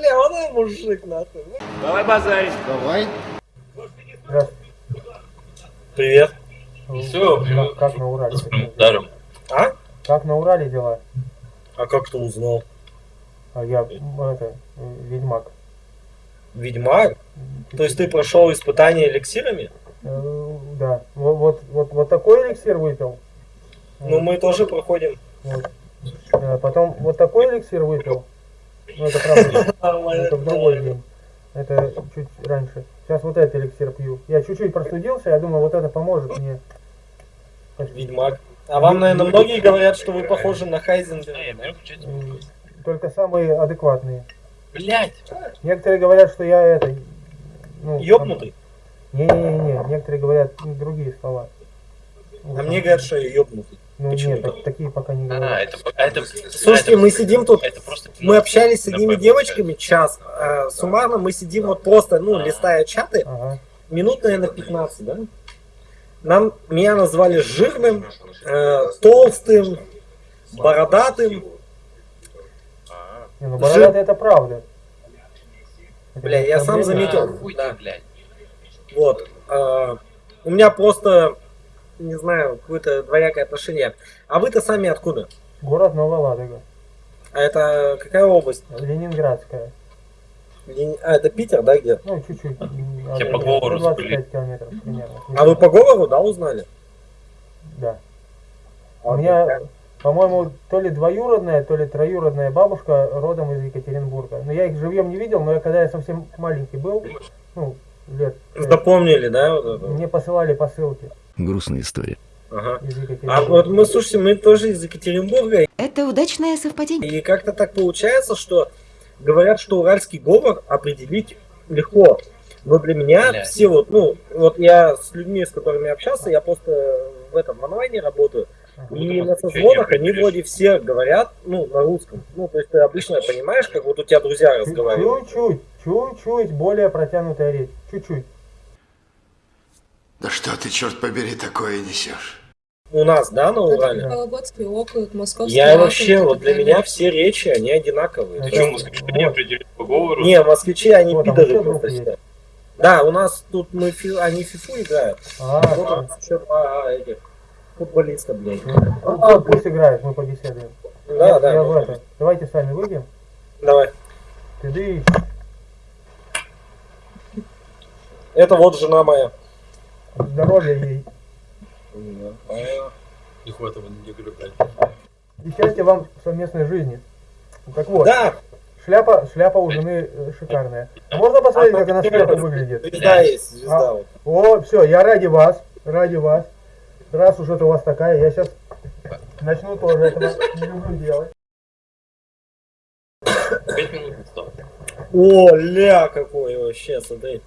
Бля, он и мужик, нахуй. Давай базарить. Давай. Привет. Все, Как, как на Урале? даром. А? Как на Урале дела? А как ты узнал? А я, это, ведьмак. Ведьмак? То есть ты прошел испытание эликсирами? Э, Да. Вот, вот, вот, вот такой эликсир выпил. Ну, мы тоже проходим. Вот. Э, Потом вот такой эликсир выпил. Ну, это правда, это в другой. Это чуть раньше. Сейчас вот этот эликсир пью. Я чуть-чуть простудился, я думаю, вот это поможет мне. Ведьмак. А вам, наверное, многие говорят, что вы похожи на Хайзенберга. Только самые адекватные. Блять. Некоторые говорят, что я это... Ну, Ёбнутый. Не-не-не, некоторые говорят другие слова. А мне говорят, что я ёбнутый. Ну почему нет, так? так- такие пока не А, говорят. это, это, Слушайте, это- мы сидим тут, Это просто мы общались с одними девочками час. а суммарно мы сидим вот просто, ну, листая чаты, Ага. минут, наверное, 15, да? Нам, меня назвали жирным, э, толстым, бородатым. А, Не, ну бородатый это правда. Бля, я сам заметил. а, да. Вот. а, у меня просто, не знаю, какое-то двоякое отношение. А вы-то сами откуда? Город Новая Ладога. А это какая область? Ленинградская. Лени- А, это Питер, да, где? Ну, чуть-чуть. Я от- по говору 25 километров примерно. А вы по говору, да, узнали? Да. А У меня, по-моему, то ли двоюродная, то ли троюродная бабушка родом из Екатеринбурга. Но я их живьем не видел, но я, когда я совсем маленький был, ну, лет, Запомнили, да? Вот это? мне посылали посылки Грустная история. Ага. А вот мы, слушайте, мы тоже из Екатеринбурга, Это удачное совпадение. и как-то так получается, что говорят, что уральский говор определить легко. Но для меня Бля. все вот, ну, вот я с людьми, с которыми общался, я просто в этом в онлайне работаю, и на созвонах они вроде все говорят, ну, на русском. Ну, то есть ты обычно понимаешь, как вот у тебя друзья разговаривают. Чуть-чуть, чуть-чуть более протянутая речь. Чуть-чуть. Да что ты, черт побери, такое несешь? У нас, да, на Урале? Вологодский округ, Московский Я округ вообще, вот для меня все речи, они одинаковые. Ну, Что, есть- москвичи не определили по говору? Не, москвичи, они Вот, а пидоры просто все. Да, у нас тут мы фи- они фифу играют. А, Вот у нас еще два этих футболиста, блядь. ну, пусть- пусть играет, мы побеседуем. Да, я, да. я в это. Давайте сами выйдем. Давай. Ты Это вот жена моя. Здоровья ей. Не хватало неделю, блядь. И счастья вам в совместной жизни. Так вот, Да, шляпа, шляпа у жены э, шикарная. А можно посмотреть, как она сверху выглядит? звезда есть, звезда. А. вот. О, все, я ради вас, ради вас. Раз уж это у вас такая, я сейчас начну тоже этого не люблю делать. Пять минут не стало. О, ля, какой вообще, смотри.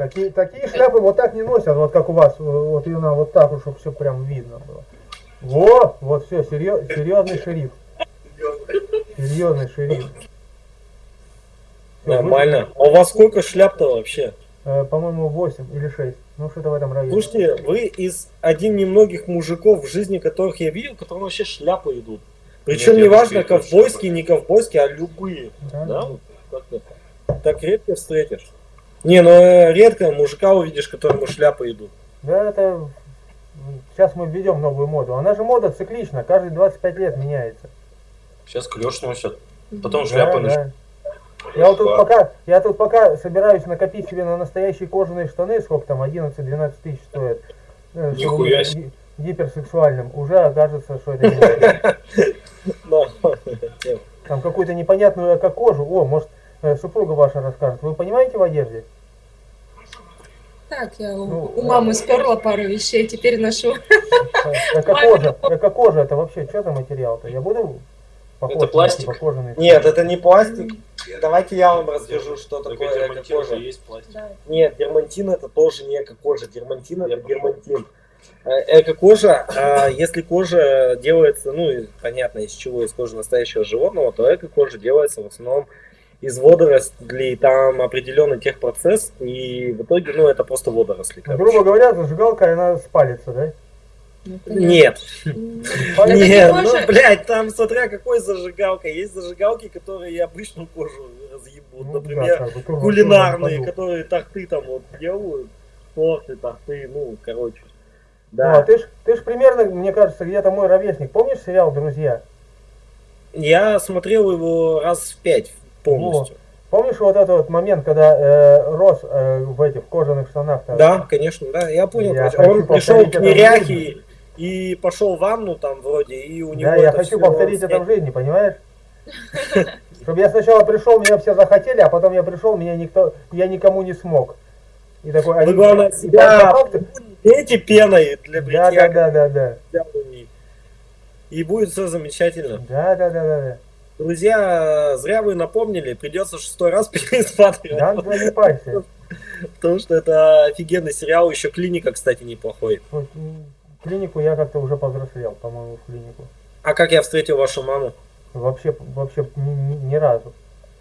Такие, такие шляпы вот так не носят, вот как у вас. Вот ее надо вот так, чтобы все прям видно было. Во, вот все, серьезный шериф. Серьезный шериф. Всё, Нормально. А у вас сколько шляп-то вообще? вы- э, по-моему, 8 или 6. Ну, что-то в этом районе. Слушайте, вы из один немногих мужиков, в жизни которых я видел, которые вообще шляпы идут. Причем Нет, неважно, ковбойские, не ковбойские, а любые. Да? Да? вот Так редко встретишь. Не, ну э, редко мужика увидишь, которому шляпы идут. Да, это... Сейчас мы введем новую моду. Она же мода циклична, каждые 25 лет меняется. Сейчас клеш носят. Потом Да, шляпы да. начнут. Я вот тут пока, я тут пока собираюсь накопить себе на настоящие кожаные штаны, сколько там, 11-12 тысяч стоят. э, Нихуя себе. ги- Гиперсексуальным. Уже окажется, что это не. Там какую-то непонятную эко-кожу. О, может, э, супруга ваша расскажет. Вы понимаете в одежде? Так, я у, Ну, у мамы сперла пару вещей, теперь ношу. Эко-кожа. Эко-кожа это вообще что за материал-то? Я буду похож Это на пластик. типа кожаный? Нет, это не пластик. Давайте я вам расскажу, что такое эко-кожа. же есть пластик. Да. Нет, дермантин это тоже не эко-кожа. Дермантин это дермантин. Э, Эко-кожа, а если кожа делается, ну, и понятно, из чего, из кожи настоящего животного, то эко-кожа делается в основном из водорослей, там определенный техпроцесс, и в итоге, ну, это просто водоросли. Ну, короче. грубо говоря, зажигалка, она спалится, да? Ну. Нет. Нет, не ну, кожа? блядь, там смотря какой зажигалка. Есть зажигалки, которые обычную кожу разъебут. Ну, Например, да, кулинарные, которые торты там вот делают. Торты, торты, ну, короче. Ну, а Да. ты ж, ты ж примерно, мне кажется, где-то мой ровесник. Помнишь сериал «Друзья»? Я смотрел его раз в пять полностью. Помнишь вот этот вот момент, когда э, Рос э, в этих кожаных штанах? Да, конечно, да, я понял. Я Он пришел к неряхе и пошел в ванну там вроде, и у него Да, я хочу повторить это в жизни, понимаешь? Чтобы я сначала пришел, меня все захотели, а потом я пришел, меня никто, я никому не смог. И такой, Вы, они- главное, себя Эти пеной для Да, бритья. да, да, да, да. да. И будет все замечательно. Да, да, да, да, да. Друзья, зря вы напомнили, придется шестой раз пересматривать. Да, не парься. Потому что это офигенный сериал. Еще клиника, кстати, неплохой. Клинику я как-то уже повзрослел, по-моему, в клинику. А как я встретил вашу маму? Вообще, вообще ни, ни- ни разу.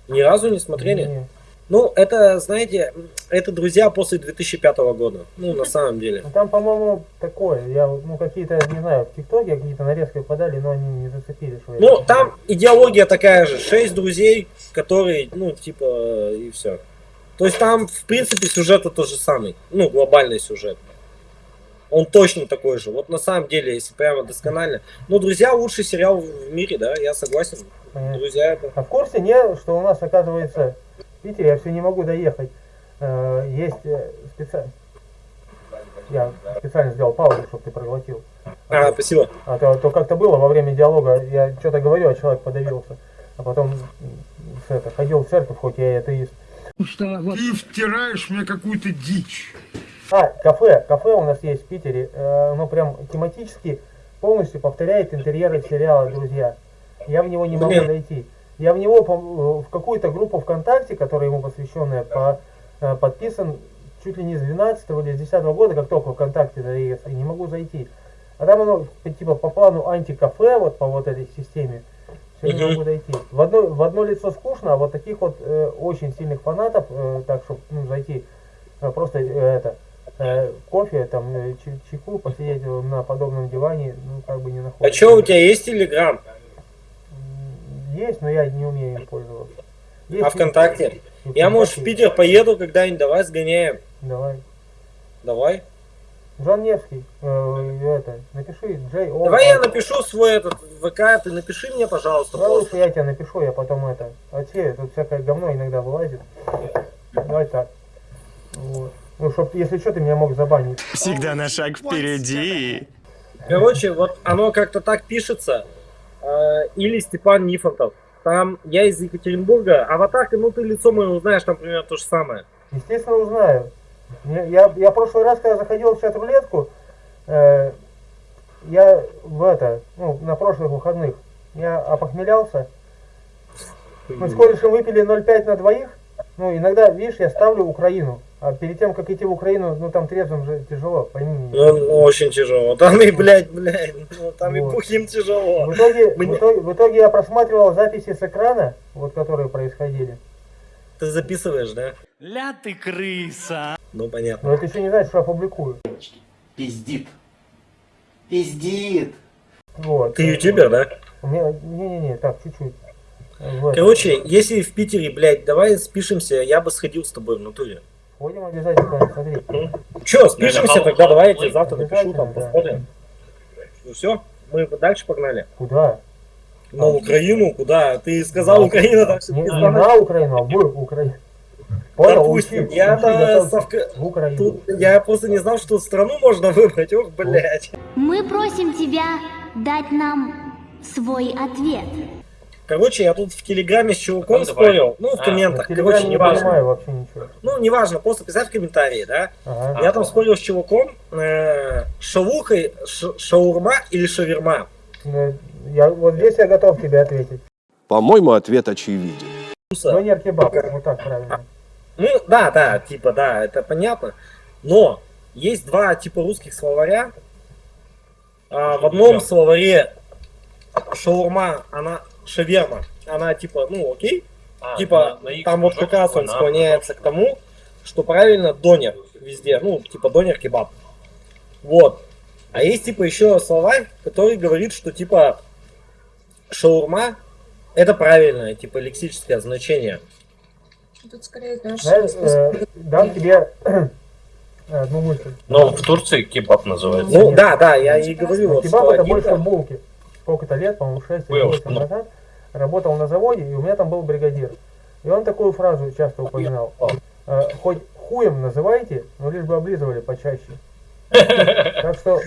Ни разу не смотрели? Не. Ну, это, знаете, это друзья после 2005 года. Ну, на самом деле. Ну, там, по-моему, такое. Я, ну, какие-то, не знаю, в ТикТоке какие-то нарезки подали, но они не зацепили. Что Ну, там идеология такая же. Шесть друзей, которые, ну, типа, и все. То есть там, в принципе, сюжет то же самый. Ну, глобальный сюжет. Он точно такой же. Вот на самом деле, если прямо досконально. Ну, друзья, лучший сериал в мире, да, я согласен. Понятно. Друзья, это. А в курсе не, что у нас, оказывается, Питере, я все не могу доехать, э, есть специально... Я специально сделал паузу, чтобы ты проглотил. А, спасибо. А то, то как-то было во время диалога, я что-то говорю, а человек подавился. А потом это, ходил в церковь, хоть я и атеист. Ты втираешь мне какую-то дичь. А, кафе. Кафе у нас есть в Питере. Э, Оно прям тематически полностью повторяет интерьеры сериала «Друзья». Я в него не могу Блин. Я в него по- в какую-то группу ВКонтакте, которая ему посвященная, по- э, подписан чуть ли не с 12 или с 10 года, как только ВКонтакте и не могу зайти. А там оно типа по плану антикафе, вот по вот этой системе. Все не могу дойти. В одно, в одно лицо скучно, а вот таких вот э, очень сильных фанатов, э, так чтобы ну, зайти, э, просто э, это э, кофе, там, э, чай- чайку, посидеть э, на подобном диване, ну, как бы не А находится. что, у тебя есть Телеграм? Есть, но я не умею им пользоваться. Есть А ВКонтакте? и- Я, может, в. Питер поеду когда-нибудь, давай сгоняем. Давай. Давай. Жан Невский, э, это, напиши, Джей О. Давай я напишу свой этот ВК, ты напиши мне, пожалуйста, Давай просто. лучше я тебе напишу, я потом это. А те, тут всякое говно иногда вылазит. Давай так. Вот. Ну, чтоб, если что, ты меня мог забанить. Всегда на шаг впереди. Короче, вот оно как-то так пишется. Э, Или Степан Нифонтов. Там я из Екатеринбурга, аватарка, ну ты лицо мое узнаешь, там примерно то же самое. Естественно, узнаю. Я, я, я прошлый раз, когда заходил в чат-рулетку, э, я в это, ну, на прошлых выходных, я опохмелялся. Мы с корешем выпили 0,5 на двоих. Ну, иногда, видишь, я ставлю Украину. А перед тем, как идти в Украину, ну, там трезвым же тяжело, пойми меня. Ну, очень тяжело. Там и, блядь, блядь, ну, там и Вот. бухим тяжело. В итоге, Мне- в, итоге, в итоге я просматривал записи с экрана, вот которые происходили. Ты записываешь, да? Ля ты крыса. Ну, понятно. Но это еще не значит, что опубликую. Пиздит. Пиздит. Вот. Ты ютубер, да? У меня, не-не-не, так, чуть-чуть. Вот. Короче, если в Питере, блядь, давай спишемся, я бы сходил с тобой в натуре. Ходим обязательно, смотри. Че, спишемся, тогда давай я тебе завтра напишу, там да. посмотрим. Ну все, мы дальше погнали. Куда? На Украину, куда? Ты сказал Украина, так Не, на Украину, а в Украину. Понял, Допустим, учи, я учи, совка- в Украину. Тут я просто не знал, что страну можно выбрать. Ох, блядь. Мы просим тебя дать нам свой ответ. Короче, я тут в Телеграме с чуваком Ну, давай. спорил. Ну, в А, комментах. Телеграме Короче, не неважно. понимаю вообще ничего. Ну, неважно, просто писать в комментарии, да. Ага. Я там спорил с чуваком. э, Шавуха, ш- шаурма или шаверма? Ну, Я, вот здесь я готов тебе ответить. По-моему, ответ очевиден. Донер кебаб, вот так правильно. Ну, да, да, типа, да, это понятно. Но есть два типа русских словаря. А, в одном словаре шаурма, она шаверма, она типа, ну окей, А, типа на- на там вот как раз он на- склоняется к тому, что правильно донер везде, ну типа донер кебаб. Вот. А есть типа еще словарь, который говорит, что типа шаурма это правильное, типа лексическое значение. Тут скорее, знаешь, э, дам тебе одну мысль. Но в Турции кебаб называется. Ну Нет. да, да, я и говорю, вот Кебаб это больше булки. Сколько-то лет, по-моему, 6 или Ой, 8 ну. назад, работал на заводе, и у меня там был бригадир. И он такую фразу часто упоминал. Э, Хоть хуем называйте, но лишь бы облизывали почаще. Так что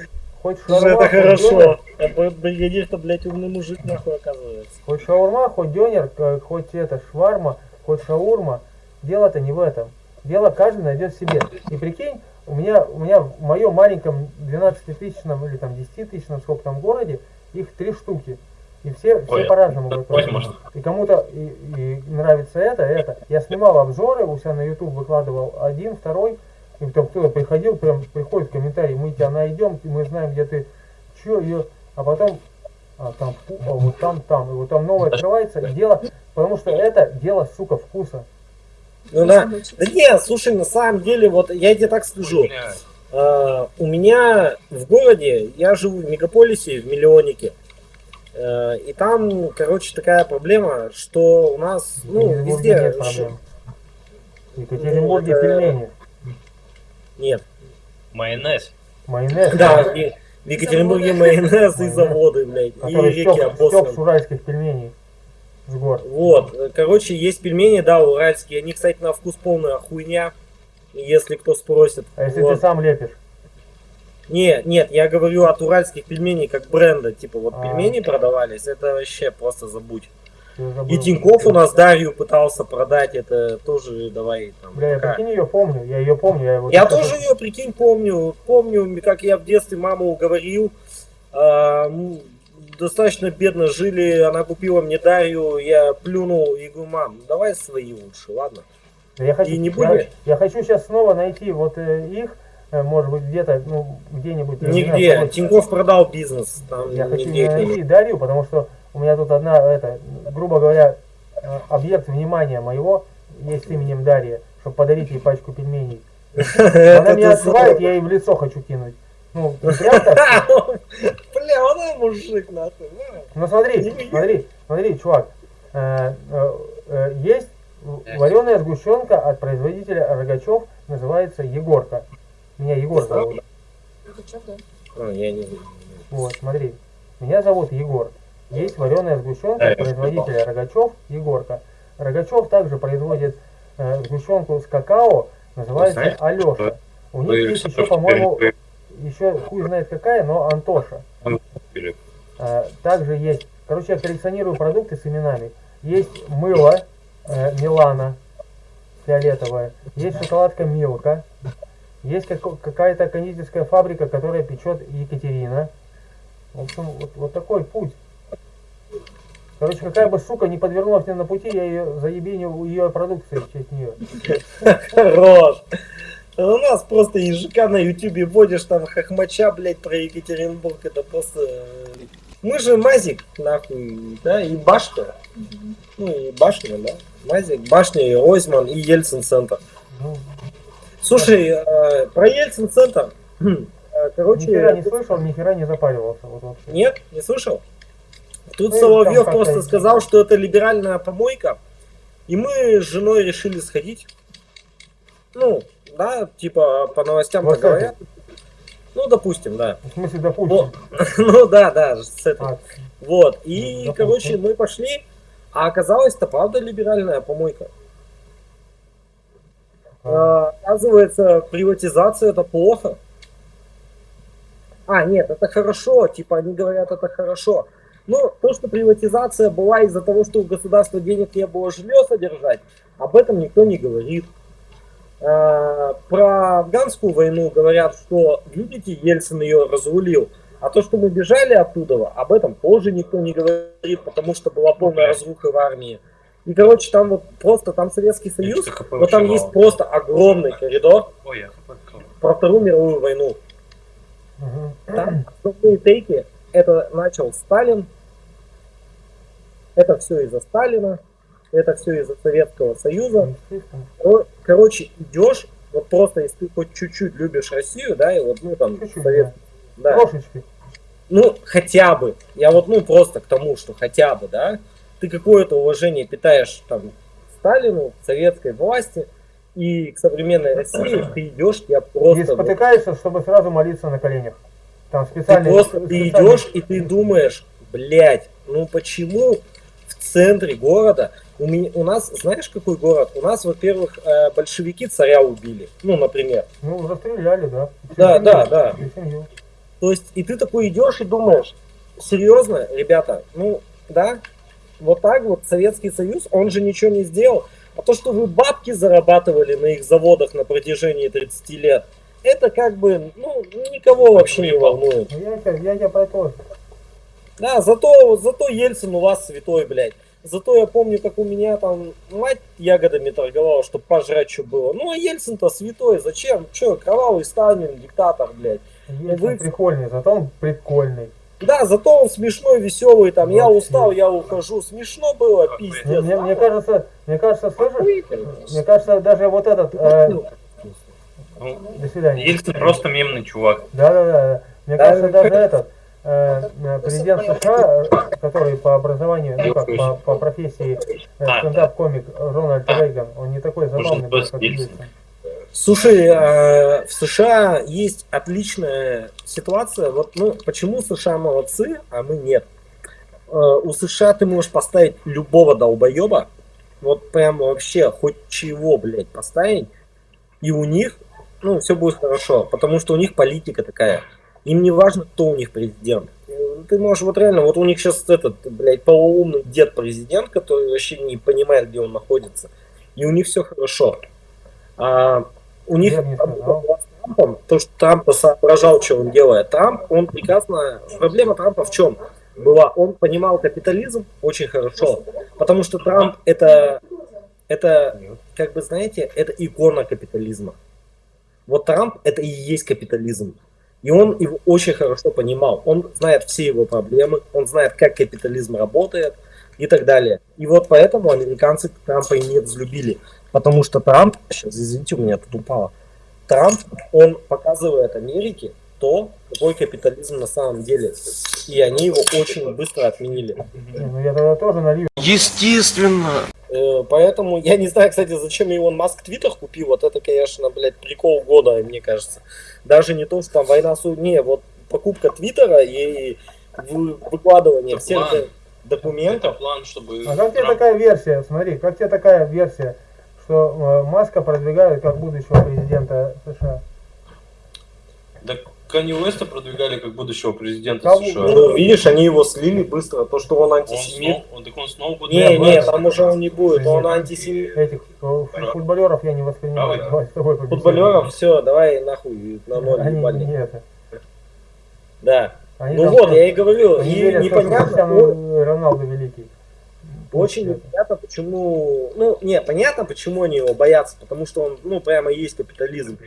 хоть Слушай, шаурма, это хорошо. Это бригадир-то, блядь, умный мужик, нахуй, оказывается. хоть шаурма, хоть дёнер, хоть это шварма, хоть шаурма, дело-то не в этом. Дело каждый найдет себе. И прикинь, у меня, у меня в моем маленьком 12-тысячном или там 10-тысячном, сколько там городе, их три штуки. И все, все Ой, по-разному можно. И кому-то и, и нравится это, это. Я снимал обзоры, у себя на YouTube выкладывал один, второй. И там кто-то приходил, прям приходит в комментарии, мы тебя найдем, мы знаем, где ты, чё, ее, а потом, а там, фу, а вот там, там, и вот там новое открывается, и дело, потому что это дело, сука, вкуса. Ну да. Да не, слушай, на самом деле, вот я тебе так скажу. А, у меня в городе, я живу в мегаполисе, в миллионнике. Э, И там, короче, такая проблема, что у нас, ну, Екатеринбурге везде... нет проблем. В Екатеринбурге Ну, это- пельмени, Нет. Майонез. майонез, Да, в Екатеринбурге майонез и заводы, блядь, и реки обоссаны. уральских пельменей с гор. Вот, э, короче, есть пельмени, да, уральские. Они, кстати, на вкус полная хуйня, если кто спросит. А если ты сам лепишь? Не, нет, я говорю от уральских пельменей как бренда. Типа вот А. пельмени продавались, это вообще просто забудь. Забыл. И Тиньков у нас Дарью пытался продать, это тоже давай там. Бля, я прикинь ее помню, я ее помню. Я, вот Я тоже ее, прикинь, помню. Помню, как я в детстве маму уговорил. м, достаточно бедно жили, она купила мне Дарью, я плюнул и говорю, мам, давай свои лучше, ладно? Да Я хочу, И не я, я хочу сейчас снова найти вот э, их, э, может быть, где-то, ну, где-нибудь. знаю, Нигде. какой- Тиньков продал бизнес, там Я хочу не найти Дарью, потому что у меня тут одна, это, грубо говоря, э, объект внимания моего есть именем Дарья, чтобы подарить ей пачку пельменей. Она меня ты отзывает, я ей в лицо хочу кинуть. Ну, прям так. Бля, он мужик, нахуй. на. Ну смотри, смотри, смотри, чувак. э, э, э, Есть вареная сгущенка от производителя Рогачев, называется Егорка. Меня Егор зовут. Это чё, да? А, я не знаю. Вот, смотри. Меня зовут Егор. Есть вареная сгущенка Да, производителя Рогачев, Егорка. Рогачев также производит э, сгущенку с какао, называется знаешь, Алеша. У них есть еще, по-моему, еще хуй знает какая, но Антоша. А, Также есть, короче, я коллекционирую продукты с именами. Есть мыло э, Милана фиолетовое, есть шоколадка Милка, есть какая-то кондитерская фабрика, которая печет Екатерина. В общем, вот, вот такой путь. Короче, какая бы сука не подвернулась мне на пути, я ее заебеню ее продукции в честь нее. Хорош. У нас просто ежика на ютубе вводишь там хохмача, блядь, про Екатеринбург. Это просто... э, Мы же Мазик, нахуй, да, и Башня. Ну, и Башня, да. Мазик, Башня, и Ройзман, и Ельцин-центр. Ну, Слушай, э, про Ельцин-центр. э, ни Короче, хера не слышал, ни хера не запаривался. Вот вообще. Нет, не слышал? Тут Ну, Соловьев просто сказал, что это либеральная помойка. И мы с женой решили сходить. Ну, да, типа по новостям Вот говорят. Ну, допустим, да. В смысле, допустим. Ну да, да, с этой. А, Вот. И, Допустим. короче, мы пошли, а оказалось, это правда либеральная помойка. А, Оказывается, приватизация это плохо. А, нет, это хорошо, типа они говорят, это хорошо. Ну, то, что приватизация была из-за того, что у государства денег не было жилье содержать, об этом никто не говорит. А, про афганскую войну говорят, что, видите, Ельцин ее разрулил. А то, что мы бежали оттуда, об этом тоже никто не говорит, потому что была полная разруха в армии. И, короче, там вот просто, там Советский Союз, но там есть мало. просто огромный коридор про Вторую мировую войну. Там основные тейки, это начал Сталин, это все из-за Сталина, это все из-за Советского Союза. Кор- Короче, идешь, вот просто если ты хоть чуть-чуть любишь Россию, да, и вот, ну там, Чуть-чуть, Советский Да. Трошечки. Ну, хотя бы. Я вот, ну, просто к тому, что хотя бы, да, ты какое-то уважение питаешь там Сталину, советской власти и к современной России, ты идешь, я просто... вот, спотыкаешься, чтобы сразу молиться на коленях. Там ты специальные... просто ты идешь и ты думаешь, блядь, ну почему в центре города у, меня, у нас, знаешь, какой город? У нас, во-первых, э, большевики царя убили, ну, например. Ну, расстреляли, да. Всю Да, семью, да, да. семью. То есть, и ты такой идешь и думаешь, серьезно, ребята, ну, да, вот так вот Советский Союз, он же ничего не сделал. А то, что вы бабки зарабатывали на их заводах на протяжении 30 лет, это как бы, ну, никого вообще не волнует. Ну, Я, я тебя про то. Да, зато, зато Ельцин у вас святой, блядь. Зато я помню, как у меня там мать ягодами торговала, чтобы пожрать что было. Ну, а Ельцин-то святой, зачем? Че, кровавый Сталин, диктатор, блядь. Ельцин вы- прикольный, зато он прикольный. Да, зато он смешной, веселый, там, я устал, я ухожу. Смешно было, пиздец. мне- мне кажется, мне кажется, слышишь? Мне кажется, даже вот этот... э, Ну, до свидания. Ельцин просто мемный чувак. Да, да, да. Мне кажется, да. даже этот э, э, президент США, который по образованию, ну как, по, по профессии э, А. стендап-комик Рональд Рейган, он не такой забавный как Ельцин. Слушай, э, в США есть отличная ситуация. Вот, ну, почему США молодцы, а мы нет? Э, у США ты можешь поставить любого долбоеба, вот прям вообще хоть чего, блядь, поставить, и у них, ну, все будет хорошо, потому что у них политика такая. Им не важно, кто у них президент. Э, Ты можешь вот реально, вот у них сейчас этот, блядь, полуумный дед президент, который вообще не понимает, где он находится. И у них все хорошо. А у них Трампом, то, что Трамп соображал, что он делает. Трамп, он прекрасно... Проблема Трампа в чем? Была, он понимал капитализм очень хорошо, потому что Трамп это, это, как бы знаете, это икона капитализма. Вот Трамп это и есть капитализм. И он его очень хорошо понимал. Он знает все его проблемы, он знает, как капитализм работает и так далее. И вот поэтому американцы Трампа и не взлюбили. Потому что Трамп, сейчас, извините, у меня тут упало. Трамп, он показывает Америке то, какой капитализм на самом деле. И они его очень быстро отменили. Ну я тогда тоже налью. Естественно. Э, Поэтому я не знаю, кстати, зачем Илон Маск Твиттер купил. Вот это, конечно, блядь, прикол года, мне кажется. Даже не то, что там война су... Не, вот покупка Твиттера и вы- выкладывание Это всех план. документов. план, чтобы... А как тебе такая версия? Смотри, как тебе такая версия, что э, Маска продвигают как будущего президента США? Да Канни Уэста продвигали как будущего президента Кого? США. Ну, видишь, они его слили быстро, то, что он Он антисемит. снова, он, так он снова будет Не, не, там уже он не будет, он антисемит. Этих э, футболеров я не воспринимаю. Давай. Давай с тобой. Футболеров, все, давай нахуй на ноль Они ебальник. не это. Да. Они Ну вот, я и говорю, они и верят что непонятно, Криштиану Роналду великий. Очень Это. непонятно, почему... Ну, не, понятно, почему они его боятся, потому что он, ну, прямо есть капитализм.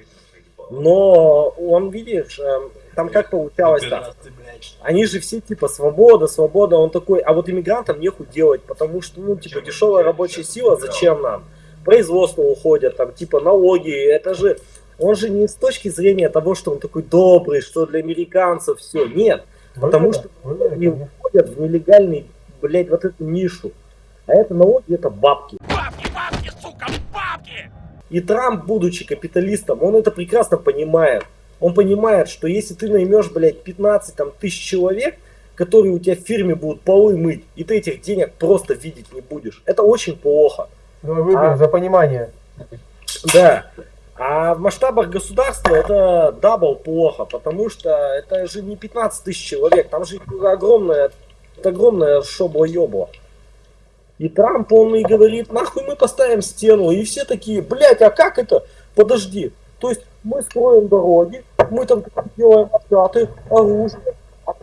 Но он, видишь, эм, там как получалось там. Они же все типа свобода, свобода, он такой, а вот иммигрантам нехуй делать, потому что, ну, типа, дешевая рабочая сила, зачем нам? Производство уходят, там, типа, налоги, это же, он же не с точки зрения того, что он такой добрый, что для американцев все, нет, Потому что они уходят в нелегальный, блядь, вот эту нишу. А это налоги, это бабки. И Трамп, будучи капиталистом, он это прекрасно понимает. Он понимает, что если ты наймешь, блядь, 15 там, тысяч человек, которые у тебя в фирме будут полы мыть, и ты этих денег просто видеть не будешь. Это очень плохо. Давай выпьем А. за понимание. Да. А в масштабах государства это double плохо, потому что это же не 15 тысяч человек, там же огромное, это огромное шобло-ёбло. И Трамп, он и говорит, нахуй мы поставим стену, и все такие, блядь, а как это? Подожди, то есть мы строим дороги, мы там делаем откаты, оружие, а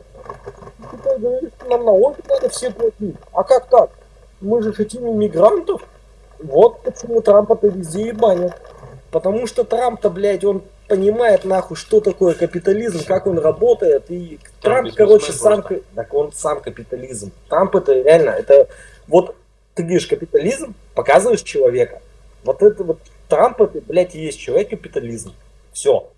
ты говоришь, нам налоги надо все платить. А как так? Мы же хотим иммигрантов. Вот почему Трампа-то везде и банят. Потому что Трамп-то, блядь, он понимает нахуй, что такое капитализм, как он работает. И Трамп, бизнесмен короче, сам... просто. Так он сам капитализм. Трамп это реально, это... Вот ты говоришь капитализм, показываешь человека. Вот это вот Трамп это, блядь, и есть человек капитализм. Все.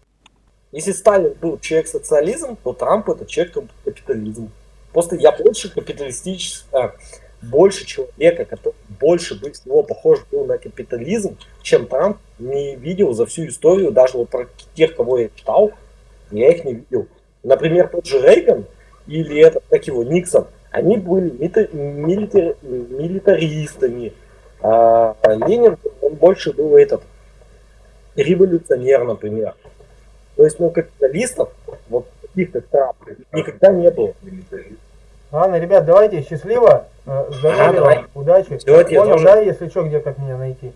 Если Сталин был человек-социализм, то Трамп это человек-капитализм. Просто я больше капиталистический, а, больше человека, который больше бы всего похож был на капитализм, чем Трамп, не видел за всю историю, даже вот про тех, кого я читал, я их не видел. Например, тот же Рейган или этот, как его, Никсон, они были милитар- милитаристами. А Ленин, он больше был этот, революционер, например. То есть, ну, капиталистов, вот таких, как Трамп, никогда не было. Ладно, ребят, давайте, счастливо, э, здоровья, Ага, давай. удачи. Тебе Понял, да, если что, где как меня найти?